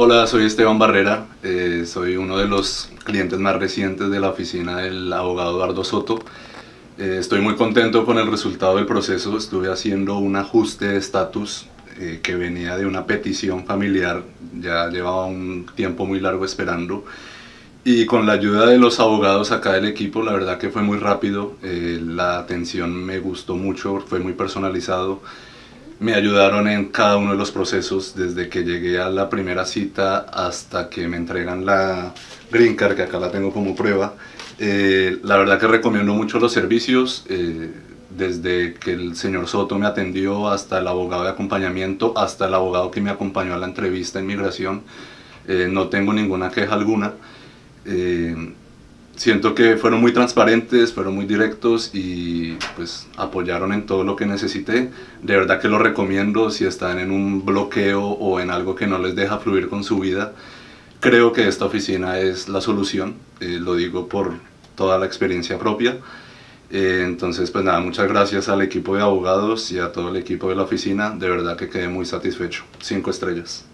Hola, soy Esteban Barrera, eh, soy uno de los clientes más recientes de la oficina del abogado Eduardo Soto. Eh, estoy muy contento con el resultado del proceso, estuve haciendo un ajuste de estatus eh, que venía de una petición familiar, ya llevaba un tiempo muy largo esperando. Y con la ayuda de los abogados acá del equipo, la verdad que fue muy rápido, eh, la atención me gustó mucho, fue muy personalizado, me ayudaron en cada uno de los procesos, desde que llegué a la primera cita hasta que me entregan la Green Card, que acá la tengo como prueba. Eh, la verdad que recomiendo mucho los servicios, eh, desde que el señor Soto me atendió hasta el abogado de acompañamiento, hasta el abogado que me acompañó a la entrevista en migración, no tengo ninguna queja alguna. Siento que fueron muy transparentes, fueron muy directos y pues apoyaron en todo lo que necesité. De verdad que lo recomiendo si están en un bloqueo o en algo que no les deja fluir con su vida. Creo que esta oficina es la solución, eh, lo digo por toda la experiencia propia. Eh, entonces pues nada, muchas gracias al equipo de abogados y a todo el equipo de la oficina, de verdad que quedé muy satisfecho. Cinco estrellas.